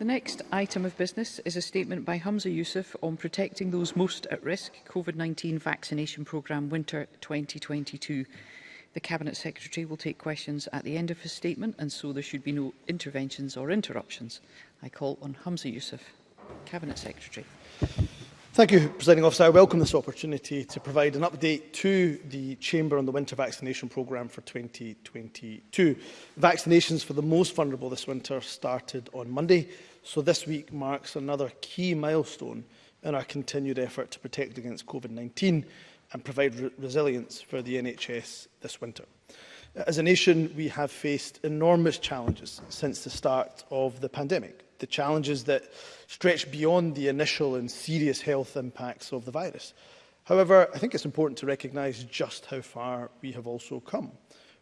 The next item of business is a statement by Humza Youssef on protecting those most at risk COVID-19 vaccination programme winter 2022. The Cabinet Secretary will take questions at the end of his statement and so there should be no interventions or interruptions. I call on Humza Youssef, Cabinet Secretary. Thank you, Presiding Officer. I welcome this opportunity to provide an update to the Chamber on the winter vaccination programme for 2022. Vaccinations for the most vulnerable this winter started on Monday, so this week marks another key milestone in our continued effort to protect against COVID-19 and provide re resilience for the NHS this winter. As a nation, we have faced enormous challenges since the start of the pandemic the challenges that stretch beyond the initial and serious health impacts of the virus. However, I think it's important to recognise just how far we have also come.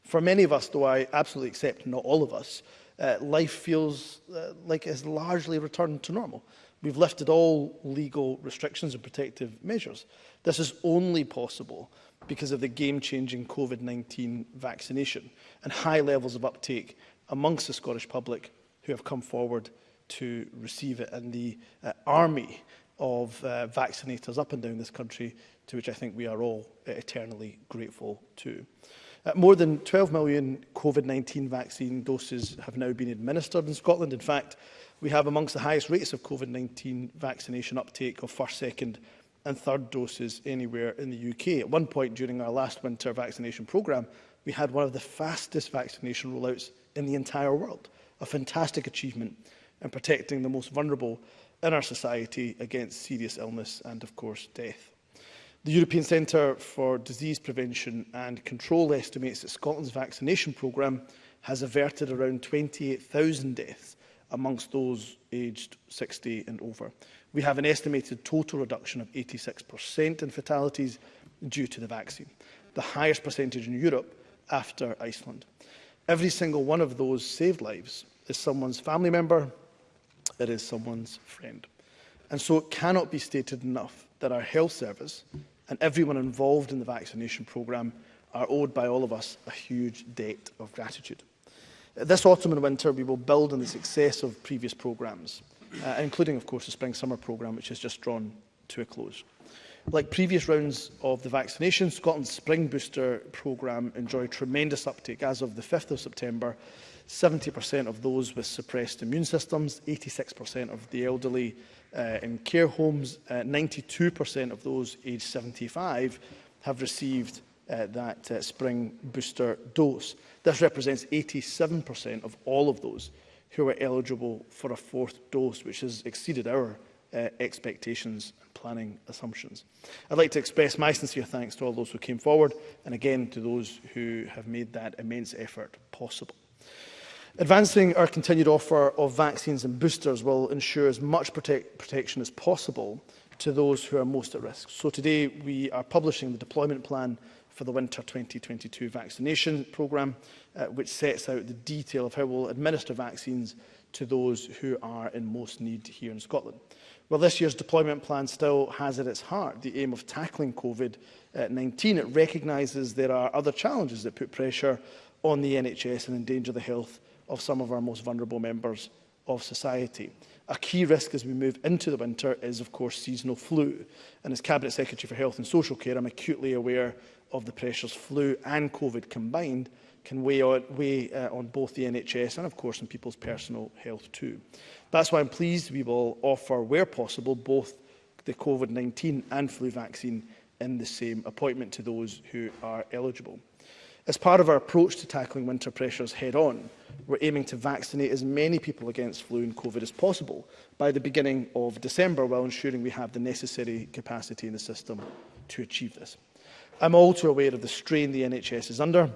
For many of us, though I absolutely accept not all of us, uh, life feels uh, like it has largely returned to normal. We've lifted all legal restrictions and protective measures. This is only possible because of the game-changing COVID-19 vaccination and high levels of uptake amongst the Scottish public who have come forward to receive it and the uh, army of uh, vaccinators up and down this country to which I think we are all eternally grateful to. Uh, more than 12 million COVID-19 vaccine doses have now been administered in Scotland. In fact, we have amongst the highest rates of COVID-19 vaccination uptake of first, second and third doses anywhere in the UK. At one point during our last winter vaccination programme, we had one of the fastest vaccination rollouts in the entire world, a fantastic achievement and protecting the most vulnerable in our society against serious illness and, of course, death. The European Centre for Disease Prevention and Control estimates that Scotland's vaccination programme has averted around 28,000 deaths amongst those aged 60 and over. We have an estimated total reduction of 86% in fatalities due to the vaccine, the highest percentage in Europe after Iceland. Every single one of those saved lives is someone's family member, that is someone's friend. And so it cannot be stated enough that our health service and everyone involved in the vaccination programme are owed by all of us a huge debt of gratitude. This autumn and winter we will build on the success of previous programmes, uh, including of course the spring-summer programme which has just drawn to a close. Like previous rounds of the vaccination, Scotland's Spring Booster programme enjoyed tremendous uptake as of the 5th of September 70% of those with suppressed immune systems, 86% of the elderly uh, in care homes, 92% uh, of those aged 75 have received uh, that uh, spring booster dose. This represents 87% of all of those who are eligible for a fourth dose, which has exceeded our uh, expectations and planning assumptions. I'd like to express my sincere thanks to all those who came forward and again to those who have made that immense effort possible. Advancing our continued offer of vaccines and boosters will ensure as much protect protection as possible to those who are most at risk. So today we are publishing the deployment plan for the winter 2022 vaccination programme, uh, which sets out the detail of how we'll administer vaccines to those who are in most need here in Scotland. Well, this year's deployment plan still has at its heart the aim of tackling COVID-19. Uh, It recognises there are other challenges that put pressure on the NHS and endanger the health of some of our most vulnerable members of society. A key risk as we move into the winter is, of course, seasonal flu. And as Cabinet Secretary for Health and Social Care, I'm acutely aware of the pressures flu and COVID combined can weigh, on, weigh uh, on both the NHS and, of course, on people's personal health too. That's why I'm pleased we will offer, where possible, both the COVID-19 and flu vaccine in the same appointment to those who are eligible. As part of our approach to tackling winter pressures head-on, we're aiming to vaccinate as many people against flu and COVID as possible by the beginning of December, while ensuring we have the necessary capacity in the system to achieve this. I'm also aware of the strain the NHS is under,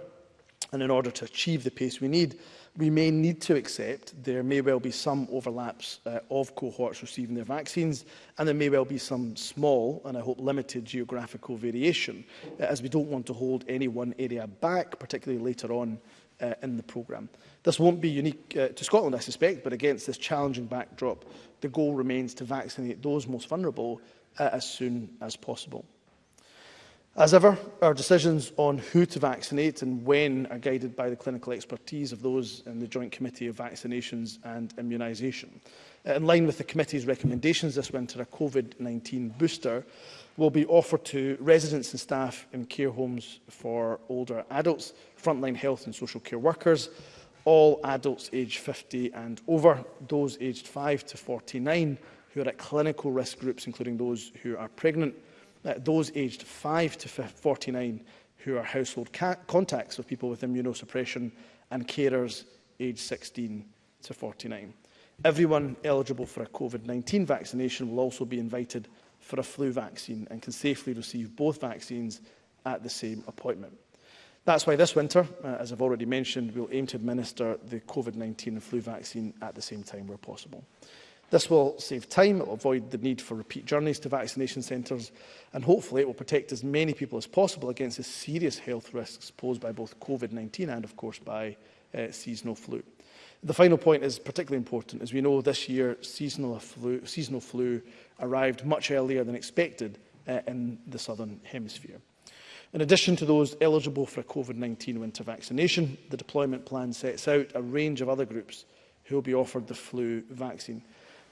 and in order to achieve the pace we need, we may need to accept there may well be some overlaps uh, of cohorts receiving their vaccines and there may well be some small and I hope limited geographical variation uh, as we don't want to hold any one area back particularly later on uh, in the programme. This won't be unique uh, to Scotland, I suspect, but against this challenging backdrop, the goal remains to vaccinate those most vulnerable uh, as soon as possible. As ever, our decisions on who to vaccinate and when are guided by the clinical expertise of those in the Joint Committee of Vaccinations and Immunisation. Uh, in line with the committee's recommendations this winter, a COVID-19 booster will be offered to residents and staff in care homes for older adults, frontline health and social care workers, all adults aged 50 and over, those aged 5 to 49 who are at clinical risk groups, including those who are pregnant, uh, those aged 5 to 49 who are household contacts of people with immunosuppression, and carers aged 16 to 49. Everyone eligible for a COVID-19 vaccination will also be invited for a flu vaccine and can safely receive both vaccines at the same appointment. That's why this winter, uh, as I've already mentioned, we'll aim to administer the COVID-19 and flu vaccine at the same time where possible. This will save time, it will avoid the need for repeat journeys to vaccination centres, and hopefully it will protect as many people as possible against the serious health risks posed by both COVID-19 and, of course, by uh, seasonal flu. The final point is particularly important. As we know, this year seasonal flu, seasonal flu arrived much earlier than expected uh, in the Southern Hemisphere. In addition to those eligible for a COVID-19 winter vaccination, the deployment plan sets out a range of other groups who will be offered the flu vaccine.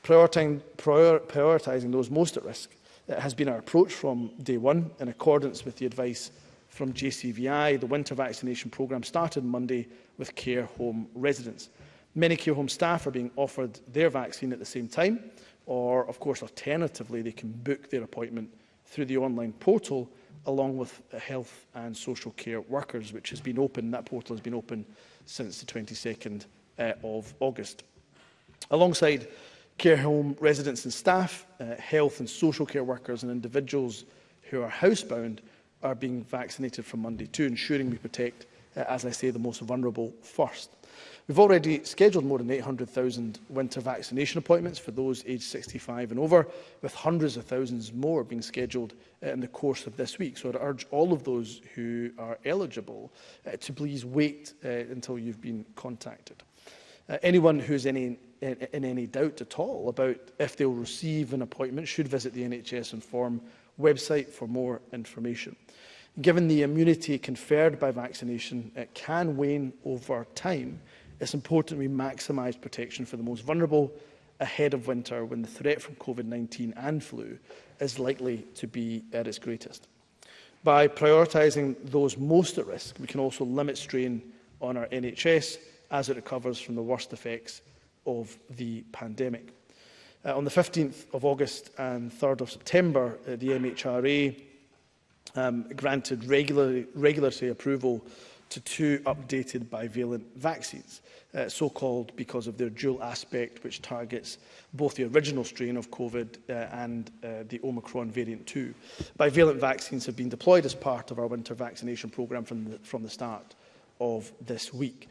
Prioritizing, prior, prioritising those most at risk uh, has been our approach from day one, in accordance with the advice from JCVI. The winter vaccination programme started Monday with care home residents. Many care home staff are being offered their vaccine at the same time, or of course alternatively they can book their appointment through the online portal along with uh, health and social care workers, which has been open, that portal has been open since the 22nd uh, of August. Alongside care home residents and staff, uh, health and social care workers and individuals who are housebound are being vaccinated from Monday too, ensuring we protect, uh, as I say, the most vulnerable first. We've already scheduled more than 800,000 winter vaccination appointments for those aged 65 and over, with hundreds of thousands more being scheduled uh, in the course of this week. So I'd urge all of those who are eligible uh, to please wait uh, until you've been contacted. Uh, anyone who is any, in, in any doubt at all about if they'll receive an appointment should visit the NHS Inform website for more information given the immunity conferred by vaccination, it can wane over time. It's important we maximise protection for the most vulnerable ahead of winter when the threat from COVID-19 and flu is likely to be at its greatest. By prioritising those most at risk, we can also limit strain on our NHS as it recovers from the worst effects of the pandemic. Uh, on the 15th of August and 3rd of September, uh, the MHRA um, granted regular, regulatory approval to two updated bivalent vaccines, uh, so-called because of their dual aspect, which targets both the original strain of COVID uh, and uh, the Omicron variant too. Bivalent vaccines have been deployed as part of our winter vaccination programme from the, from the start of this week.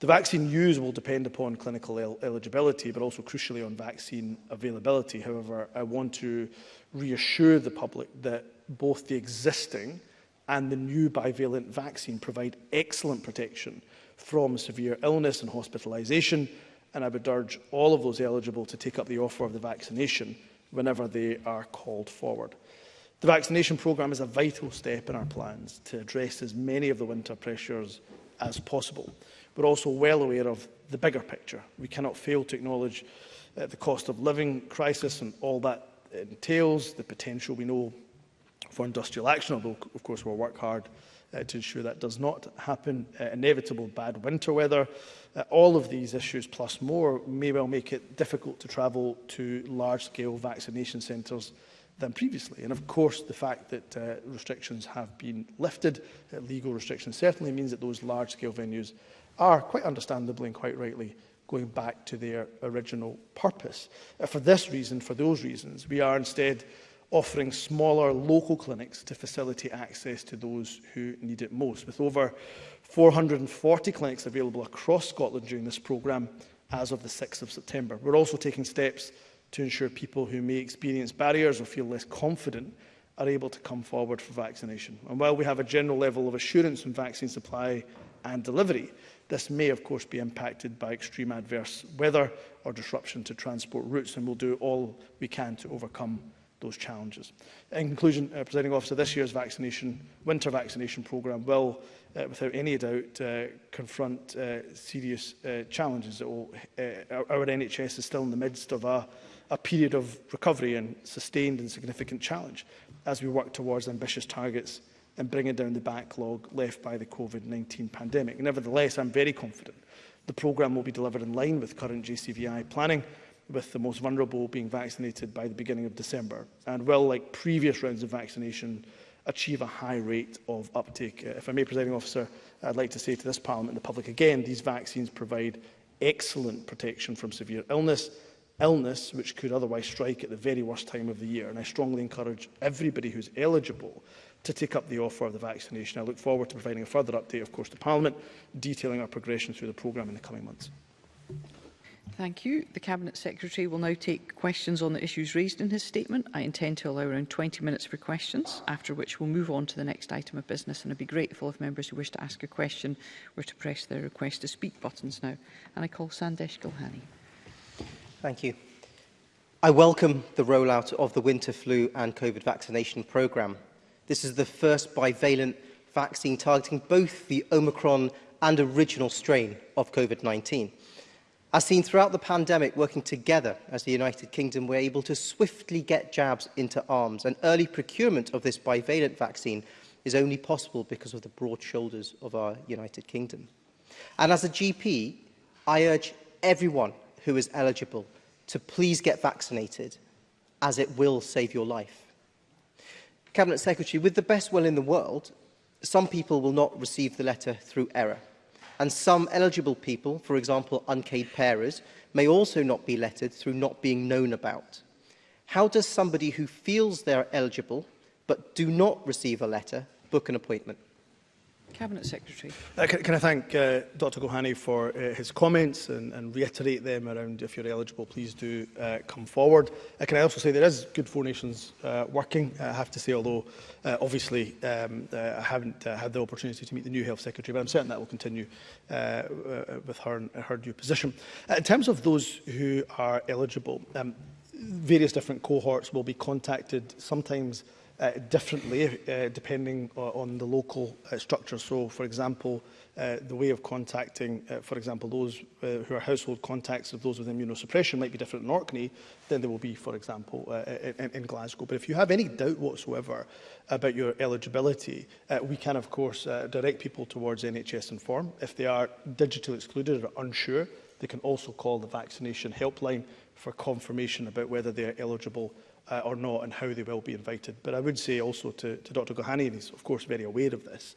The vaccine use will depend upon clinical el eligibility, but also crucially on vaccine availability. However, I want to reassure the public that both the existing and the new bivalent vaccine provide excellent protection from severe illness and hospitalisation, and I would urge all of those eligible to take up the offer of the vaccination whenever they are called forward. The vaccination programme is a vital step in our plans to address as many of the winter pressures as possible. We're also well aware of the bigger picture. We cannot fail to acknowledge uh, the cost of living crisis and all that entails, the potential we know for industrial action, although of course we'll work hard uh, to ensure that does not happen, uh, inevitable bad winter weather. Uh, all of these issues plus more may well make it difficult to travel to large-scale vaccination centres than previously. And of course, the fact that uh, restrictions have been lifted, uh, legal restrictions, certainly means that those large-scale venues are, quite understandably and quite rightly, going back to their original purpose. Uh, for this reason, for those reasons, we are instead offering smaller local clinics to facilitate access to those who need it most. With over 440 clinics available across Scotland during this programme as of the 6th of September. We're also taking steps to ensure people who may experience barriers or feel less confident are able to come forward for vaccination. And while we have a general level of assurance in vaccine supply and delivery, This may, of course, be impacted by extreme adverse weather or disruption to transport routes, and we'll do all we can to overcome those challenges. In conclusion, uh, Presiding Officer, this year's vaccination, winter vaccination programme will, uh, without any doubt, uh, confront uh, serious uh, challenges. It will, uh, our, our NHS is still in the midst of a, a period of recovery and sustained and significant challenge as we work towards ambitious targets and bringing down the backlog left by the COVID-19 pandemic. Nevertheless, I'm very confident the programme will be delivered in line with current JCVI planning, with the most vulnerable being vaccinated by the beginning of December, and will, like previous rounds of vaccination, achieve a high rate of uptake. Uh, if I may, Presiding Officer, I'd like to say to this Parliament and the public again, these vaccines provide excellent protection from severe illness, illness which could otherwise strike at the very worst time of the year. And I strongly encourage everybody who's eligible to take up the offer of the vaccination. I look forward to providing a further update, of course, to Parliament, detailing our progression through the programme in the coming months. Thank you. The Cabinet Secretary will now take questions on the issues raised in his statement. I intend to allow around 20 minutes for questions, after which we'll move on to the next item of business, and I'd be grateful if members who wish to ask a question were to press their request to speak buttons now. And I call Sandesh Gilhani. Thank you. I welcome the rollout of the winter flu and COVID vaccination programme. This is the first bivalent vaccine targeting both the Omicron and original strain of COVID-19. As seen throughout the pandemic, working together as the United Kingdom, we're able to swiftly get jabs into arms, and early procurement of this bivalent vaccine is only possible because of the broad shoulders of our United Kingdom. And as a GP, I urge everyone who is eligible to please get vaccinated as it will save your life. Cabinet Secretary, with the best will in the world, some people will not receive the letter through error. And some eligible people, for example, unpaid parers, may also not be lettered through not being known about. How does somebody who feels they're eligible but do not receive a letter book an appointment? Cabinet Secretary. Uh, can, can I thank uh, Dr Gohani for uh, his comments and, and reiterate them around if you're eligible, please do uh, come forward. Uh, can I also say there is Good Four Nations uh, working, uh, I have to say, although uh, obviously um, uh, I haven't uh, had the opportunity to meet the new Health Secretary, but I'm certain that will continue uh, uh with her, her new position. Uh, in terms of those who are eligible, um, various different cohorts will be contacted sometimes Uh, differently uh, depending uh, on the local uh, structure. So, for example, uh, the way of contacting, uh, for example, those uh, who are household contacts of those with immunosuppression might be different in Orkney than they will be, for example, uh, in, in Glasgow. But if you have any doubt whatsoever about your eligibility, uh, we can, of course, uh, direct people towards NHS Inform. If they are digitally excluded or unsure, they can also call the vaccination helpline for confirmation about whether they are eligible uh, or not and how they will be invited. But I would say also to, to Dr Gohani, and he's of course very aware of this,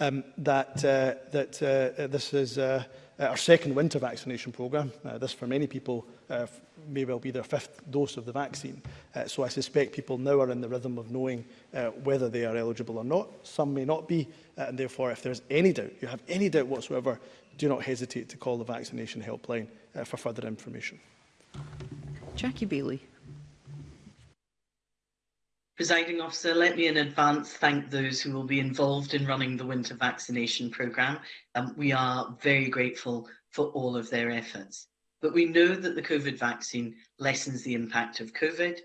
um, that, uh, that uh, this is uh, our second winter vaccination programme. Uh, this for many people uh, may well be their fifth dose of the vaccine. Uh, so I suspect people now are in the rhythm of knowing uh, whether they are eligible or not. Some may not be, uh, and therefore if there's any doubt, you have any doubt whatsoever, do not hesitate to call the vaccination helpline uh, for further information. Jackie Bailey. Presiding officer, let me in advance thank those who will be involved in running the winter vaccination programme. Um, we are very grateful for all of their efforts. But we know that the COVID vaccine lessens the impact of COVID,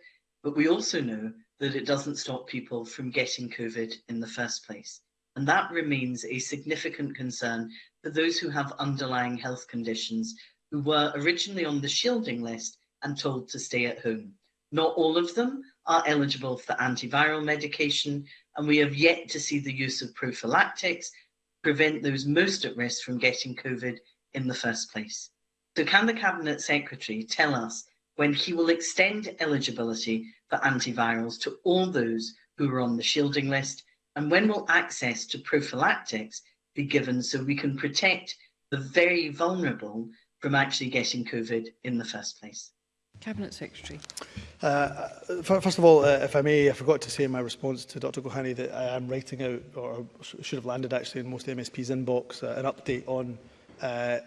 but we also know that it doesn't stop people from getting COVID in the first place. And that remains a significant concern for those who have underlying health conditions who were originally on the shielding list and told to stay at home. Not all of them, are eligible for antiviral medication, and we have yet to see the use of prophylactics prevent those most at risk from getting COVID in the first place. So can the Cabinet Secretary tell us when he will extend eligibility for antivirals to all those who are on the shielding list, and when will access to prophylactics be given so we can protect the very vulnerable from actually getting COVID in the first place? Cabinet Secretary. Uh, uh first of all, uh, if I may, I forgot to say in my response to Dr Gohani that I am writing out, or should have landed actually in most MSP's inbox, uh, an update on uh, uh,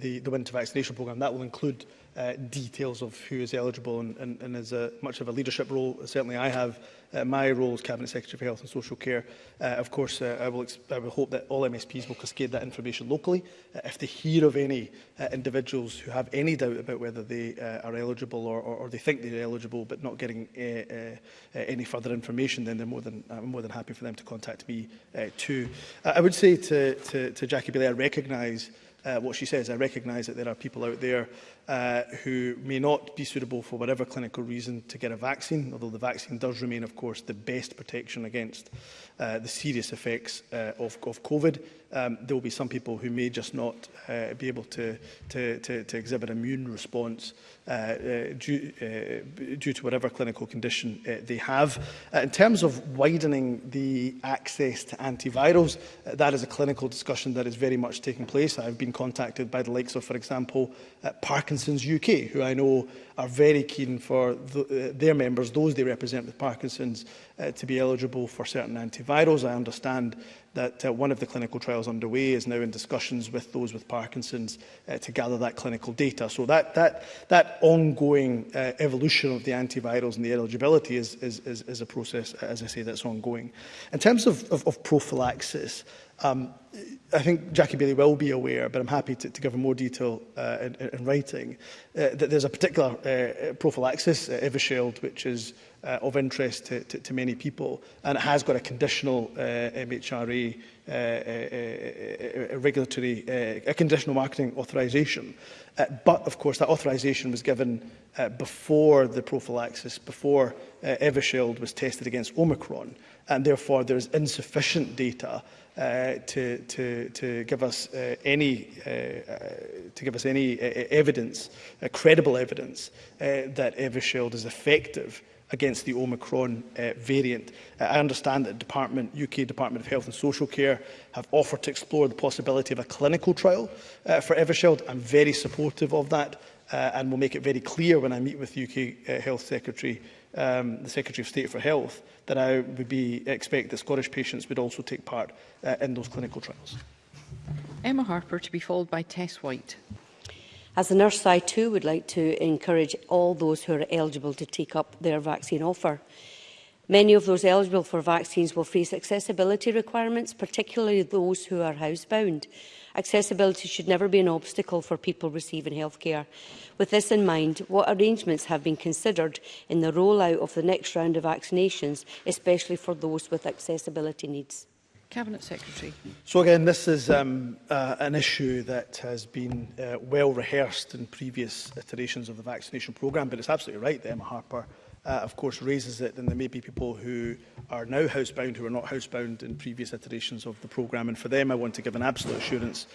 the, the winter vaccination programme. That will include uh, details of who is eligible and, and, and is a, much of a leadership role, certainly I have, uh, my role as Cabinet Secretary for Health and Social Care, uh, of course, uh, I, will I will hope that all MSPs will cascade that information locally. Uh, if they hear of any uh, individuals who have any doubt about whether they uh, are eligible or, or, or they think they're eligible but not getting uh, uh, any further information, then they're more than, I'm more than happy for them to contact me uh, too. Uh, I would say to, to, to Jackie Bailey, I recognise uh, what she says. I recognise that there are people out there uh, who may not be suitable for whatever clinical reason to get a vaccine, although the vaccine does remain, of course, the best protection against uh, the serious effects uh, of, of COVID um, there will be some people who may just not uh, be able to, to, to, to exhibit immune response uh, uh, due, uh, due to whatever clinical condition uh, they have. Uh, in terms of widening the access to antivirals, uh, that is a clinical discussion that is very much taking place. I've been contacted by the likes of, for example, uh, Parkinson's UK, who I know are very keen for the, uh, their members, those they represent with Parkinson's, uh, to be eligible for certain antivirals. I understand that uh, one of the clinical trials underway is now in discussions with those with Parkinson's uh, to gather that clinical data. So that, that, that ongoing uh, evolution of the antivirals and the eligibility is, is, is, is a process, as I say, that's ongoing. In terms of, of, of prophylaxis, Um, I think Jackie Bailey will be aware, but I'm happy to, to give her more detail uh, in, in writing, uh, that there's a particular uh, prophylaxis, uh, Evershield, which is uh, of interest to, to, to many people, and it has got a conditional uh, MHRA uh uh, uh, uh, uh, regulatory, uh, a conditional marketing authorisation. Uh, but, of course, that authorisation was given uh, before the prophylaxis, before uh, Evershield was tested against Omicron, and therefore there's insufficient data uh, to, to, to give us uh, any uh, to give us any uh, evidence, uh, credible evidence, uh, that Evershield is effective against the Omicron uh, variant. Uh, I understand that Department, UK Department of Health and Social Care have offered to explore the possibility of a clinical trial uh, for Evershield. I'm very supportive of that uh, and will make it very clear when I meet with the UK uh, Health Secretary uh, um, the Secretary of State for Health, then I would be, expect that Scottish patients would also take part uh, in those clinical trials. Emma Harper to be followed by Tess White. As a nurse, I too would like to encourage all those who are eligible to take up their vaccine offer. Many of those eligible for vaccines will face accessibility requirements, particularly those who are housebound. Accessibility should never be an obstacle for people receiving healthcare. With this in mind, what arrangements have been considered in the rollout of the next round of vaccinations, especially for those with accessibility needs? Cabinet Secretary. So again, this is um, uh, an issue that has been uh, well rehearsed in previous iterations of the vaccination programme, but it's absolutely right that Emma Harper uh, of course, raises it, then there may be people who are now housebound who are not housebound in previous iterations of the programme. And for them, I want to give an absolute assurance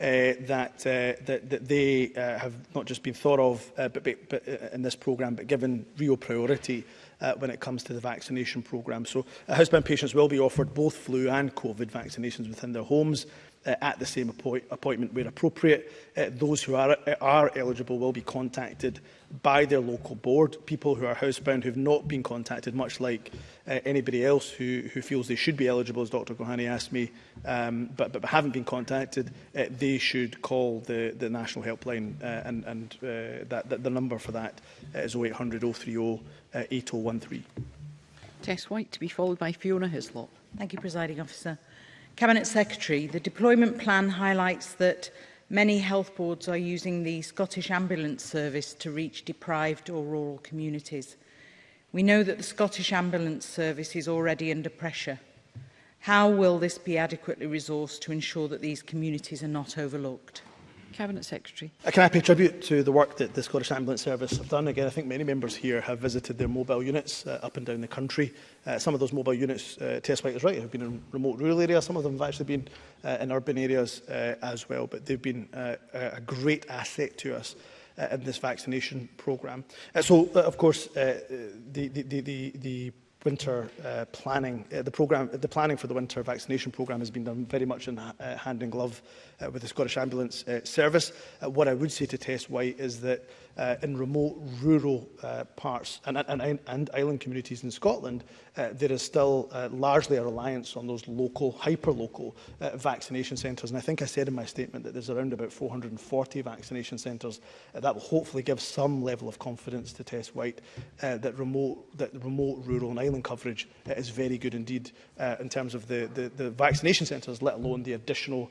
uh, that, uh, that, that they uh, have not just been thought of uh, but, but, but, uh, in this programme, but given real priority uh, uh, when it comes to the vaccination programme. So uh, housebound patients will be offered both flu and COVID vaccinations within their homes uh, at the same appoint appointment where appropriate. Uh, those who are, are eligible will be contacted by their local board. People who are housebound who have not been contacted, much like uh, anybody else who, who feels they should be eligible, as Dr Gohani asked me, um, but, but haven't been contacted, uh, they should call the, the National Helpline uh, and, and uh, that, that the number for that is 0800 030 8013. Uh, Tess White to be followed by Fiona Hislop. Thank you, Presiding Officer. Cabinet Secretary, the deployment plan highlights that many health boards are using the Scottish Ambulance Service to reach deprived or rural communities. We know that the Scottish Ambulance Service is already under pressure. How will this be adequately resourced to ensure that these communities are not overlooked? Cabinet Secretary. Uh, can I pay tribute to the work that the Scottish Ambulance Service have done? Again, I think many members here have visited their mobile units uh, up and down the country. Uh, some of those mobile units, uh, Tess White is right, have been in remote rural areas. Some of them have actually been uh, in urban areas uh, as well, but they've been uh, a great asset to us uh, in this vaccination programme. Uh, so, uh, of course, uh, the, the, the, the, the winter uh, planning. Uh, the program, the planning for the winter vaccination program has been done very much in uh, hand in glove uh, with the Scottish Ambulance uh, Service. Uh, what I would say to Tess White is that uh, in remote rural uh, parts and, and, and island communities in Scotland, uh, there is still uh, largely a reliance on those local, hyper-local uh, vaccination centres. And I think I said in my statement that there's around about 440 vaccination centres. Uh, that will hopefully give some level of confidence to Tess White uh, that remote, that remote, rural and island coverage uh, is very good indeed uh, in terms of the, the, the vaccination centres, let alone the additional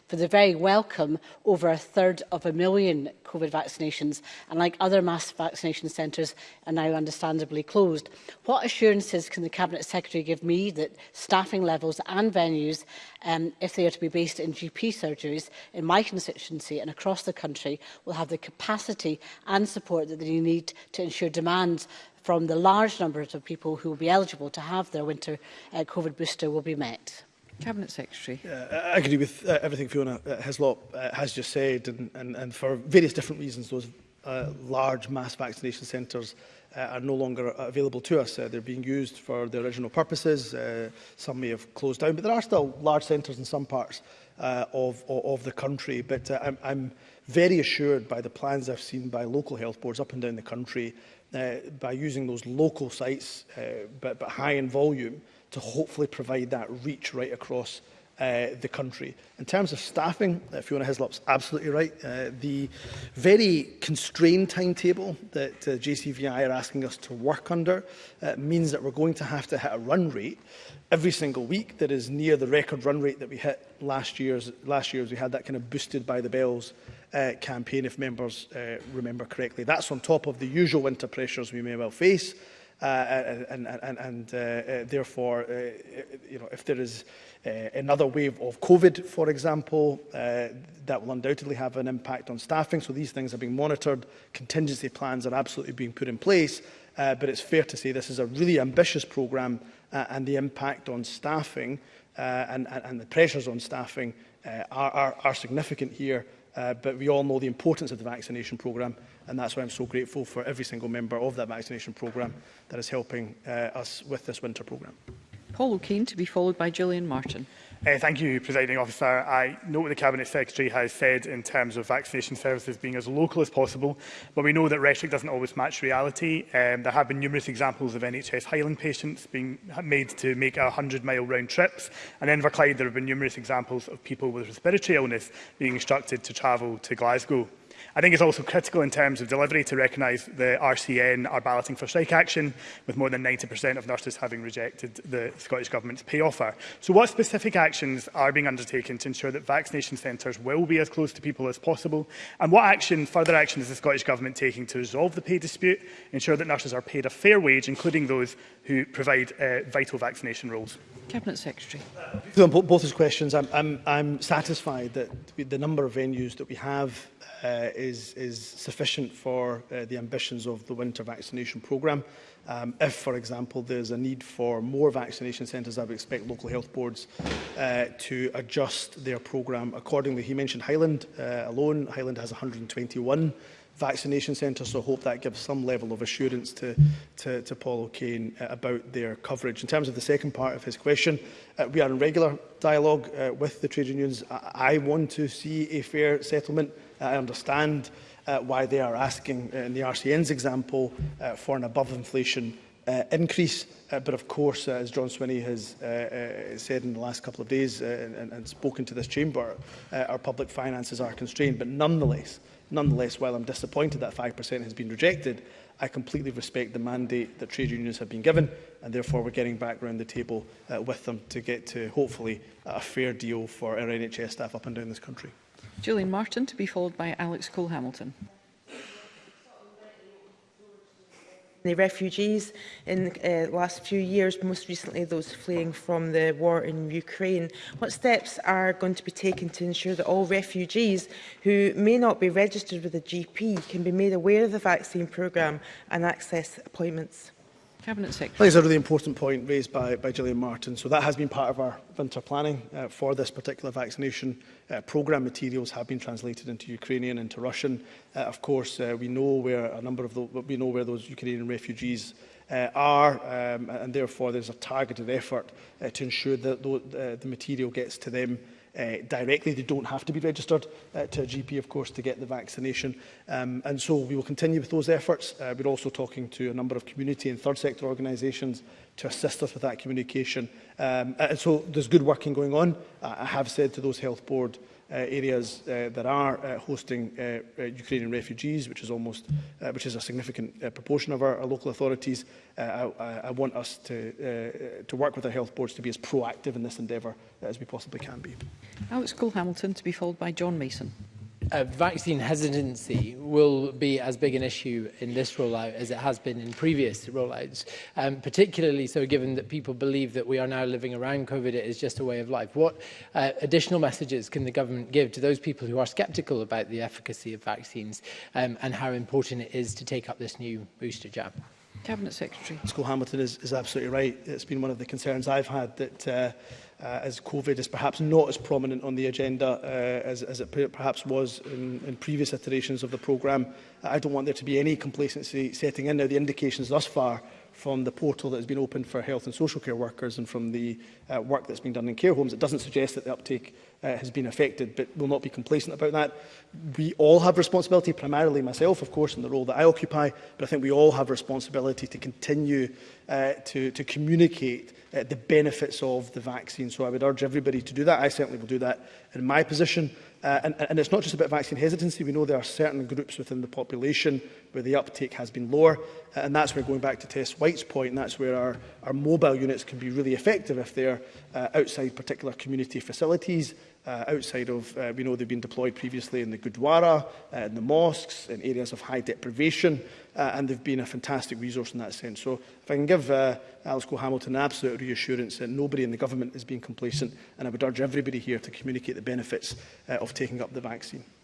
for the very welcome over a third of a million COVID vaccinations. And like other mass vaccination centres are now understandably closed. What assurances can the Cabinet Secretary give me that staffing levels and venues, um, if they are to be based in GP surgeries in my constituency and across the country, will have the capacity and support that they need to ensure demands from the large numbers of people who will be eligible to have their winter uh, COVID booster will be met? Cabinet Secretary. Uh, I agree with uh, everything Fiona uh, Hislop uh, has just said, and, and, and for various different reasons, those uh, large mass vaccination centres uh, are no longer available to us. Uh, they're being used for their original purposes. Uh, some may have closed down, but there are still large centres in some parts uh, of, of, of the country. But uh, I'm, I'm very assured by the plans I've seen by local health boards up and down the country uh, by using those local sites, uh, but, but high in volume, uh, to hopefully provide that reach right across uh, the country. In terms of staffing, uh, Fiona Hislop's absolutely right. Uh, the very constrained timetable that uh, JCVI are asking us to work under uh, means that we're going to have to hit a run rate every single week that is near the record run rate that we hit last year's last year as we had that kind of boosted by the bells uh, campaign if members uh, remember correctly that's on top of the usual winter pressures we may well face Uh, uh, uh, and, and, and, and uh, uh, therefore, uh, you know, if there is uh, another wave of COVID, for example, uh, that will undoubtedly have an impact on staffing. So these things are being monitored. Contingency plans are absolutely being put in place. Uh, but it's fair to say this is a really ambitious programme uh, and the impact on staffing uh, and, and, and the pressures on staffing uh, are, are, are significant here. Uh, but we all know the importance of the vaccination programme And that's why I'm so grateful for every single member of that vaccination programme that is helping uh, us with this winter programme. Paul O'Kane to be followed by Gillian Martin. Uh, thank you, Presiding Officer. I note what the Cabinet Secretary has said in terms of vaccination services being as local as possible, but we know that rhetoric doesn't always match reality. Um, there have been numerous examples of NHS Highland patients being made to make 100-mile round trips, and in Inverclyde there have been numerous examples of people with respiratory illness being instructed to travel to Glasgow. I think it's also critical in terms of delivery to recognise the RCN are balloting for strike action, with more than 90% of nurses having rejected the Scottish Government's pay offer. So what specific actions are being undertaken to ensure that vaccination centres will be as close to people as possible? And what action, further action is the Scottish Government taking to resolve the pay dispute, ensure that nurses are paid a fair wage, including those who provide uh, vital vaccination roles? Cabinet Secretary. On both those questions, I'm, I'm, I'm satisfied that the number of venues that we have uh, is, is sufficient for uh, the ambitions of the winter vaccination programme. Um, if, for example, there's a need for more vaccination centres, I would expect local health boards uh, to adjust their programme accordingly. He mentioned Highland uh, alone. Highland has 121 vaccination centres, so I hope that gives some level of assurance to, to, to Paul O'Kane uh, about their coverage. In terms of the second part of his question, uh, we are in regular dialogue uh, with the trade unions. I, I want to see a fair settlement I understand uh, why they are asking, uh, in the RCN's example, uh, for an above inflation uh, increase. Uh, but of course, uh, as John Swinney has uh, uh, said in the last couple of days uh, and, and spoken to this chamber, uh, our public finances are constrained. But nonetheless, nonetheless, while I'm disappointed that 5% has been rejected, I completely respect the mandate that trade unions have been given and therefore we're getting back round the table uh, with them to get to, hopefully, a fair deal for our NHS staff up and down this country. Julian Martin to be followed by Alex Cole-Hamilton. the refugees in the uh, last few years, most recently those fleeing from the war in Ukraine. What steps are going to be taken to ensure that all refugees who may not be registered with a GP can be made aware of the vaccine programme and access appointments? Cabinet Secretary. I think it's a really important point raised by, by Gillian Martin. So that has been part of our winter planning uh, for this particular vaccination uh, programme. Materials have been translated into Ukrainian, into Russian. Uh, of course, uh, we know where a number of the, we know where those Ukrainian refugees uh, are, um, and therefore there's a targeted effort uh, to ensure that the, uh, the material gets to them uh, directly. They don't have to be registered uh, to a GP, of course, to get the vaccination. Um, and so we will continue with those efforts. Uh, we're also talking to a number of community and third sector organisations to assist us with that communication. Um, and so there's good working going on. I have said to those health board Uh, areas uh, that are uh, hosting Ukrainian refugees, which is almost, which is a significant proportion of our, our local authorities. I, I, want us to, to work with our health boards to be as proactive in this endeavour as we possibly can be. Alex Cole-Hamilton to be followed by John Mason uh, vaccine hesitancy will be as big an issue in this rollout as it has been in previous rollouts, um, particularly so given that people believe that we are now living around COVID, it is just a way of life. What uh, additional messages can the government give to those people who are sceptical about the efficacy of vaccines um, and how important it is to take up this new booster jab? Cabinet Secretary. School Hamilton is, is absolutely right. It's been one of the concerns I've had that uh, uh, as COVID is perhaps not as prominent on the agenda uh, as, as it perhaps was in, in previous iterations of the programme. Uh, I don't want there to be any complacency setting in. Now, the indications thus far from the portal that has been opened for health and social care workers and from the uh, work that's been done in care homes, it doesn't suggest that the uptake uh, has been affected, but we'll not be complacent about that. We all have responsibility, primarily myself, of course, in the role that I occupy, but I think we all have responsibility to continue uh, to, to communicate uh, the benefits of the vaccine. So I would urge everybody to do that. I certainly will do that in my position. Uh, and, and it's not just about vaccine hesitancy. We know there are certain groups within the population where the uptake has been lower. Uh, and that's where going back to Tess White's point, and that's where our, our mobile units can be really effective if they're uh, outside particular community facilities, uh, outside of, uh, we know they've been deployed previously in the Gurdwara, uh, in the mosques, in areas of high deprivation uh, and they've been a fantastic resource in that sense. So if I can give uh, Alice Cole Hamilton an absolute reassurance that nobody in the government is being complacent, and I would urge everybody here to communicate the benefits uh, of taking up the vaccine.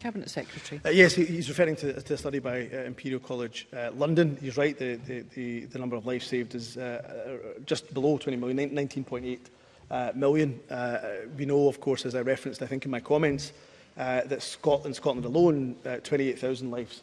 Cabinet Secretary. Uh, yes, he's referring to, to a study by uh, Imperial College uh, London. He's right, the, the, the, the number of lives saved is uh, uh just below 20 million, 19.8 uh, million. Uh, we know, of course, as I referenced, I think, in my comments, uh, uh, that Scotland, in Scotland alone, uh, 28,000 lives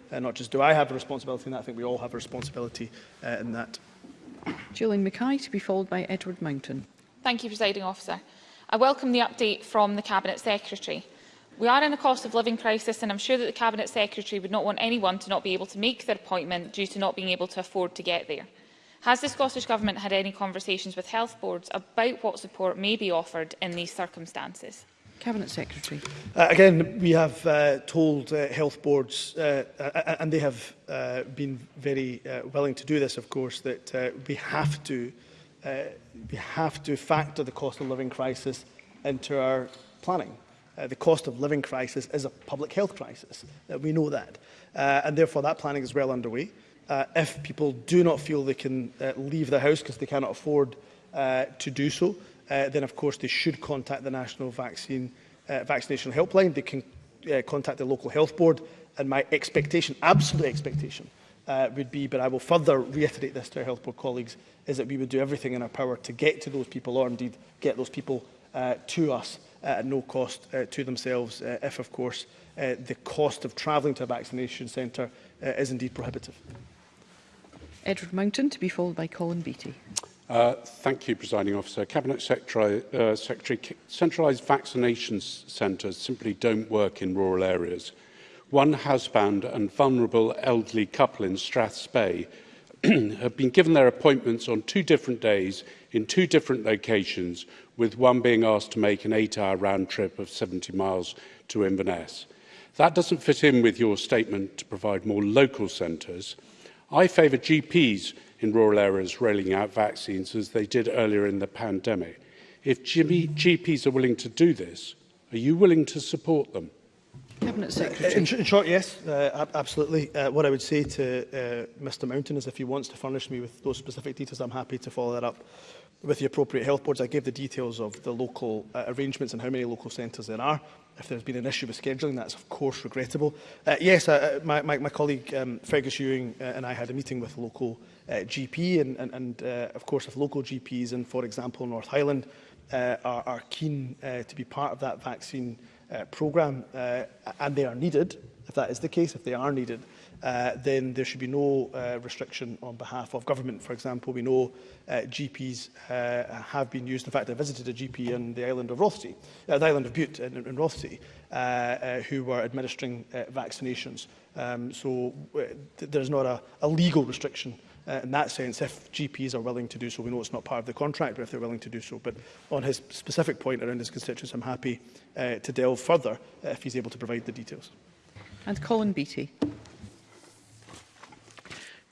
uh, not just do I have a responsibility in that, I think we all have a responsibility uh, in that. Julian Mackay to be followed by Edward Mountain. Thank you, Presiding Officer. I welcome the update from the Cabinet Secretary. We are in a cost of living crisis and I'm sure that the Cabinet Secretary would not want anyone to not be able to make their appointment due to not being able to afford to get there. Has the Scottish Government had any conversations with health boards about what support may be offered in these circumstances? Cabinet Secretary. Uh, again, we have uh, told uh, health boards, uh, uh, uh, and they have uh, been very uh, willing to do this, of course, that uh, we have to uh, we have to factor the cost of living crisis into our planning. Uh, the cost of living crisis is a public health crisis. Uh, we know that. Uh, and therefore, that planning is well underway uh, if people do not feel they can uh, leave the house because they cannot afford uh, to do so, uh, then of course they should contact the National Vaccine uh, Vaccination Helpline. They can uh, contact the local health board. And my expectation, absolute expectation, uh, would be, but I will further reiterate this to our health board colleagues, is that we would do everything in our power to get to those people, or indeed get those people uh, to us uh, at no cost uh, to themselves, uh, if of course uh, the cost of travelling to a vaccination centre uh, is indeed prohibitive. Edward Mountain to be followed by Colin Beattie. Uh, thank you, Presiding Officer. Cabinet Secretary, uh, Secretary centralised vaccination centres simply don't work in rural areas. One housebound and vulnerable elderly couple in Straths Bay have been given their appointments on two different days in two different locations, with one being asked to make an eight-hour round trip of 70 miles to Inverness. That doesn't fit in with your statement to provide more local centres. I favour GPs in rural areas rolling out vaccines as they did earlier in the pandemic. If Jimmy GPs are willing to do this, are you willing to support them? Cabinet uh, Secretary. In, in short, yes, uh, absolutely. Uh, what I would say to uh, Mr Mountain is if he wants to furnish me with those specific details, I'm happy to follow that up with the appropriate health boards. I gave the details of the local uh, arrangements and how many local centres there are if there's been an issue with scheduling, that's of course regrettable. Uh, yes, uh, uh, my, my, my colleague um, Fergus Ewing uh, and I had a meeting with local uh, GP, and, and, and uh, of course if local GPs in, for example, North Highland uh, are, are keen uh, to be part of that vaccine uh, programme, uh, and they are needed, if that is the case, if they are needed, uh, then there should be no uh, restriction on behalf of government. For example, we know uh, GPs uh, have been used. In fact, I visited a GP in the island of Rothsey, uh, the island of Butte in, in Rothsey, uh, uh, who were administering uh, vaccinations. Um, so uh, th there's not a, a legal restriction uh, in that sense, if GPs are willing to do so, we know it's not part of the contract, but if they're willing to do so. But on his specific point around his constituents, I'm happy uh, to delve further uh, if he's able to provide the details. And Colin Beattie.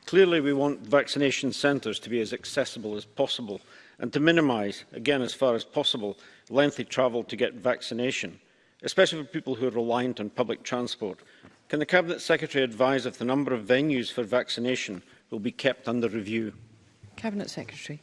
Clearly, we want vaccination centres to be as accessible as possible and to minimise, again as far as possible, lengthy travel to get vaccination, especially for people who are reliant on public transport. Can the Cabinet Secretary advise if the number of venues for vaccination will be kept under review? Cabinet Secretary.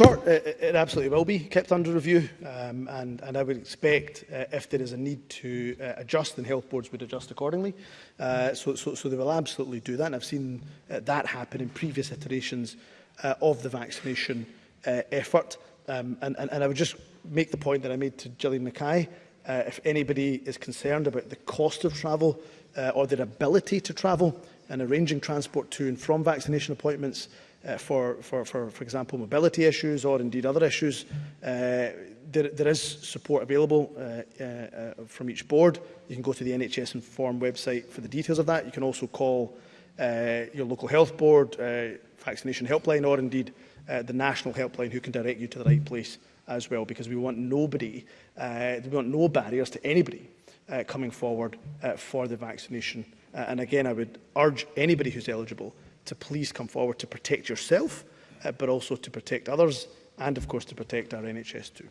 But it, uh, uh, it absolutely will be kept under review, um, and, and I would expect uh, if there is a need to uh, adjust, then health boards would adjust accordingly. Uh, so, so, so they will absolutely do that, and I've seen uh, that happen in previous iterations uh, of the vaccination uh, effort. Um, and, and, and I would just make the point that I made to Gillian Mackay. Uh, if anybody is concerned about the cost of travel uh, or their ability to travel and arranging transport to and from vaccination appointments, uh, for, for, for, for example, mobility issues or indeed other issues, uh, there, there is support available uh, uh, from each board. You can go to the NHS Inform website for the details of that. You can also call uh, your local health board, uh, vaccination helpline, or indeed uh, the national helpline who can direct you to the right place as well, because we want nobody, uh, we want no barriers to anybody uh, coming forward uh, for the vaccination. Uh, and again, I would urge anybody who's eligible to please come forward to protect yourself, uh, but also to protect others and, of course, to protect our NHS too.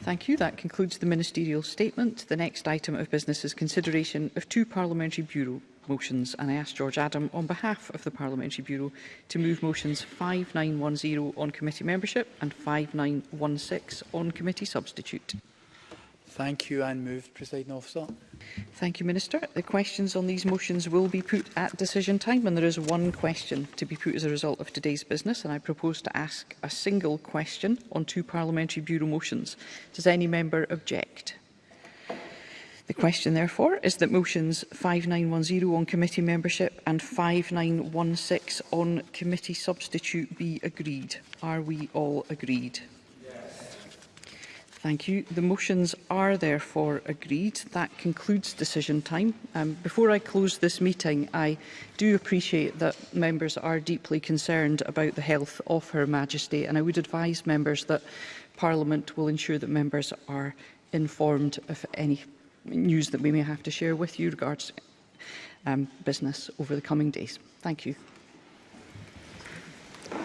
Thank you. That concludes the ministerial statement. The next item of business is consideration of two Parliamentary Bureau motions and I ask George Adam on behalf of the Parliamentary Bureau to move motions 5910 on committee membership and 5916 on committee substitute. Thank you and moved, Presiding Officer. Thank you, Minister. The questions on these motions will be put at decision time, and there is one question to be put as a result of today's business, and I propose to ask a single question on two Parliamentary Bureau motions. Does any member object? The question, therefore, is that motions 5910 on committee membership and 5916 on committee substitute be agreed. Are we all agreed? Thank you. The motions are therefore agreed. That concludes decision time. Um, before I close this meeting, I do appreciate that members are deeply concerned about the health of Her Majesty, and I would advise members that Parliament will ensure that members are informed of any news that we may have to share with you regards um, business over the coming days. Thank you.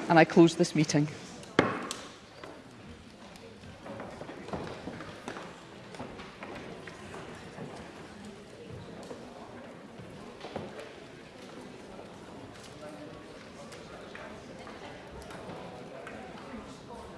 And I close this meeting.